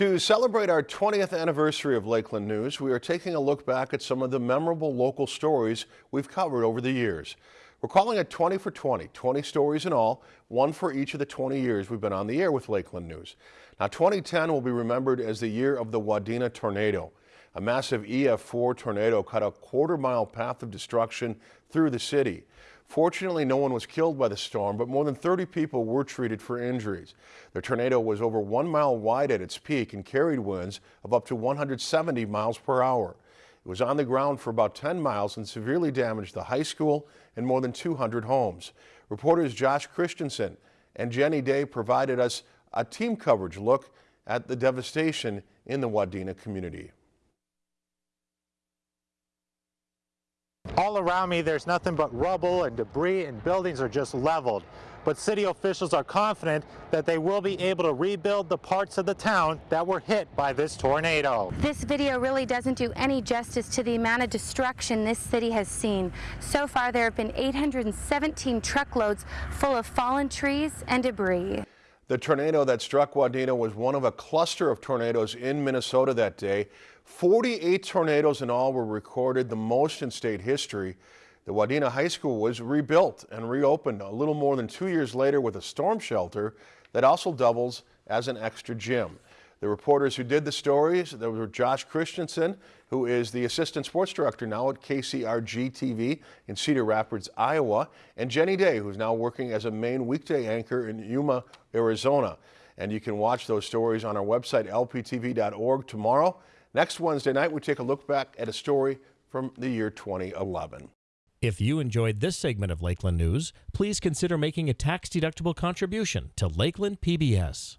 To celebrate our 20th anniversary of Lakeland News, we are taking a look back at some of the memorable local stories we've covered over the years. We're calling it 20 for 20, 20 stories in all, one for each of the 20 years we've been on the air with Lakeland News. Now 2010 will be remembered as the year of the Wadena tornado. A massive EF4 tornado cut a quarter mile path of destruction through the city. Fortunately, no one was killed by the storm, but more than 30 people were treated for injuries. The tornado was over one mile wide at its peak and carried winds of up to 170 miles per hour. It was on the ground for about 10 miles and severely damaged the high school and more than 200 homes. Reporters Josh Christensen and Jenny Day provided us a team coverage look at the devastation in the Wadena community. All around me there's nothing but rubble and debris and buildings are just leveled. But city officials are confident that they will be able to rebuild the parts of the town that were hit by this tornado. This video really doesn't do any justice to the amount of destruction this city has seen. So far there have been 817 truckloads full of fallen trees and debris. The tornado that struck Wadena was one of a cluster of tornadoes in Minnesota that day. 48 tornadoes in all were recorded, the most in state history. The Wadena High School was rebuilt and reopened a little more than two years later with a storm shelter that also doubles as an extra gym. The reporters who did the stories, there were Josh Christensen, who is the assistant sports director now at KCRG TV in Cedar Rapids, Iowa, and Jenny Day, who's now working as a main weekday anchor in Yuma, Arizona. And you can watch those stories on our website, lptv.org tomorrow. Next Wednesday night, we take a look back at a story from the year 2011. If you enjoyed this segment of Lakeland News, please consider making a tax-deductible contribution to Lakeland PBS.